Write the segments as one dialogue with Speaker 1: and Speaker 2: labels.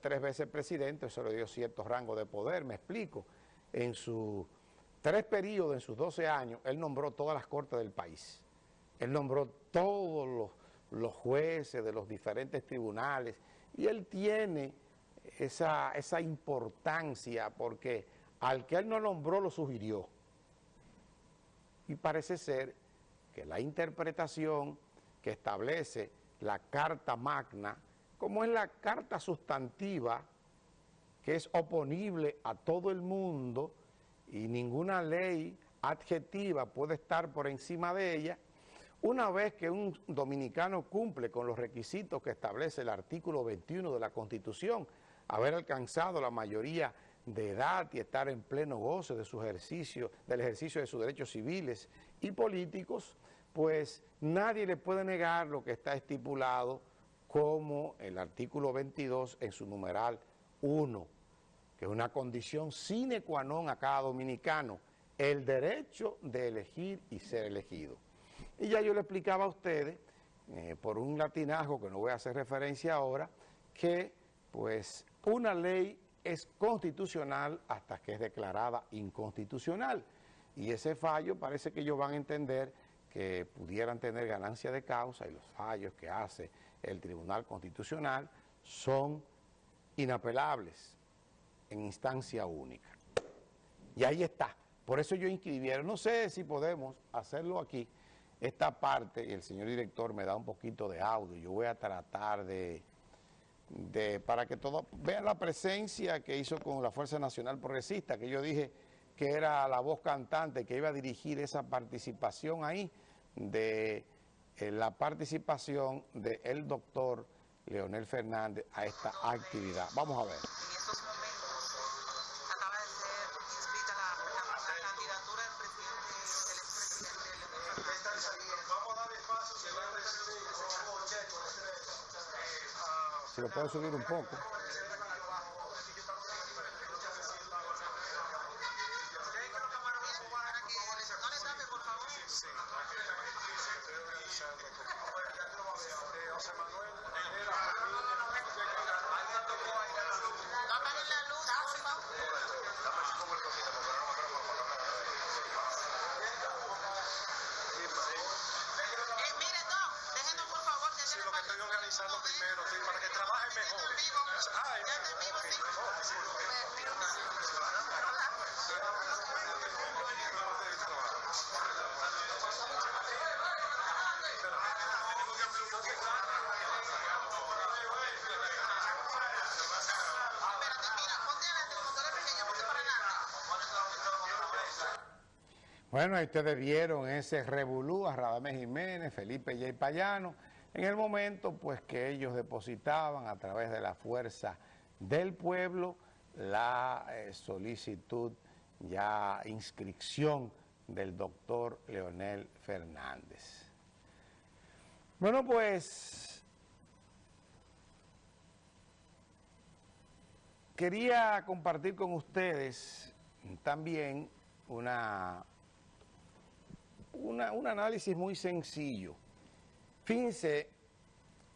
Speaker 1: tres veces presidente, eso le dio cierto rango de poder, me explico. En sus tres periodos, en sus 12 años, él nombró todas las cortes del país. Él nombró todos los, los jueces de los diferentes tribunales y él tiene esa, esa importancia porque al que él no nombró lo sugirió. Y parece ser que la interpretación que establece la Carta Magna, como es la carta sustantiva, que es oponible a todo el mundo y ninguna ley adjetiva puede estar por encima de ella, una vez que un dominicano cumple con los requisitos que establece el artículo 21 de la Constitución, haber alcanzado la mayoría de edad y estar en pleno goce de su ejercicio, del ejercicio de sus derechos civiles y políticos, pues nadie le puede negar lo que está estipulado como el artículo 22 en su numeral 1, que es una condición sine qua non a cada dominicano, el derecho de elegir y ser elegido. Y ya yo le explicaba a ustedes, eh, por un latinajo que no voy a hacer referencia ahora, que pues una ley es constitucional hasta que es declarada inconstitucional. Y ese fallo parece que ellos van a entender que pudieran tener ganancia de causa y los fallos que hace el Tribunal Constitucional son inapelables en instancia única. Y ahí está. Por eso yo inscribieron. No sé si podemos hacerlo aquí, esta parte, y el señor director me da un poquito de audio. Yo voy a tratar de de, para que todos vean la presencia que hizo con la Fuerza Nacional Progresista, que yo dije que era la voz cantante que iba a dirigir esa participación ahí, de eh, la participación del doctor Leonel Fernández a esta actividad. Vamos a ver. Si lo puedo subir un poco. Bueno, ahí ustedes vieron ese revolú a Radamés Jiménez, Felipe y Payano, en el momento pues que ellos depositaban a través de la fuerza del pueblo la eh, solicitud, ya inscripción del doctor Leonel Fernández. Bueno, pues quería compartir con ustedes también una un análisis muy sencillo. Fíjense,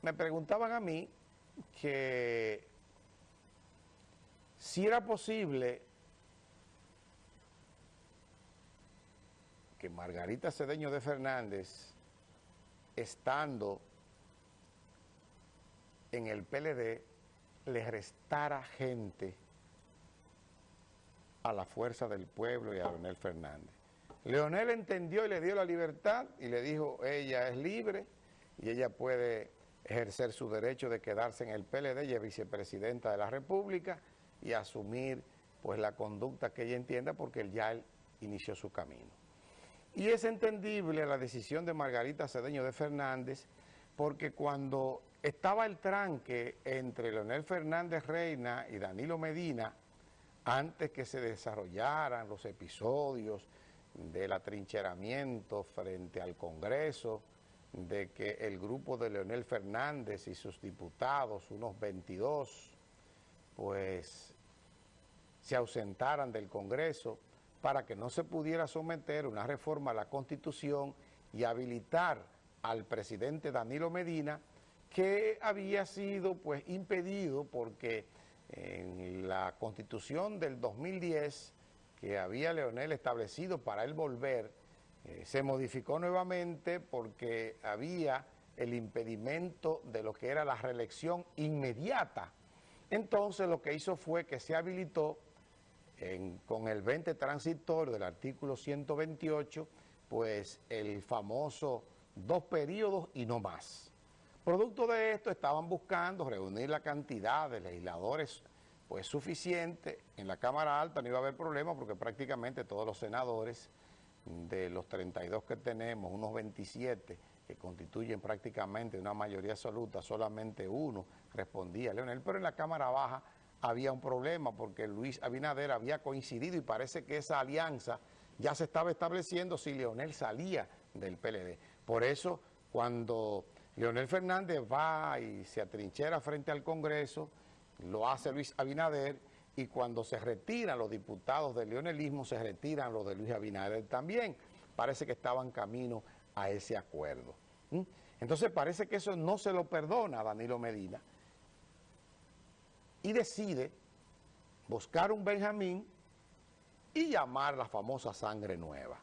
Speaker 1: me preguntaban a mí que si era posible que Margarita Cedeño de Fernández, estando en el PLD, le restara gente a la fuerza del pueblo y a Leonel Fernández. Leonel entendió y le dio la libertad y le dijo, ella es libre y ella puede ejercer su derecho de quedarse en el PLD, ella es vicepresidenta de la República y asumir pues la conducta que ella entienda porque él ya inició su camino. Y es entendible la decisión de Margarita Cedeño de Fernández porque cuando estaba el tranque entre Leonel Fernández Reina y Danilo Medina, antes que se desarrollaran los episodios del atrincheramiento frente al Congreso, de que el grupo de Leonel Fernández y sus diputados, unos 22, pues se ausentaran del Congreso para que no se pudiera someter una reforma a la Constitución y habilitar al presidente Danilo Medina, que había sido pues impedido porque en la constitución del 2010 que había Leonel establecido para él volver, eh, se modificó nuevamente porque había el impedimento de lo que era la reelección inmediata. Entonces lo que hizo fue que se habilitó con el 20 transitorio del artículo 128, pues el famoso dos periodos y no más. Producto de esto estaban buscando reunir la cantidad de legisladores pues suficiente, en la Cámara Alta no iba a haber problema porque prácticamente todos los senadores de los 32 que tenemos, unos 27 que constituyen prácticamente una mayoría absoluta, solamente uno respondía, Leonel, pero en la Cámara Baja había un problema porque Luis Abinader había coincidido y parece que esa alianza ya se estaba estableciendo si Leonel salía del PLD. Por eso, cuando Leonel Fernández va y se atrinchera frente al Congreso, lo hace Luis Abinader y cuando se retiran los diputados del leonelismo, se retiran los de Luis Abinader también. Parece que estaban camino a ese acuerdo. Entonces parece que eso no se lo perdona a Danilo Medina y decide buscar un Benjamín y llamar la famosa sangre nueva.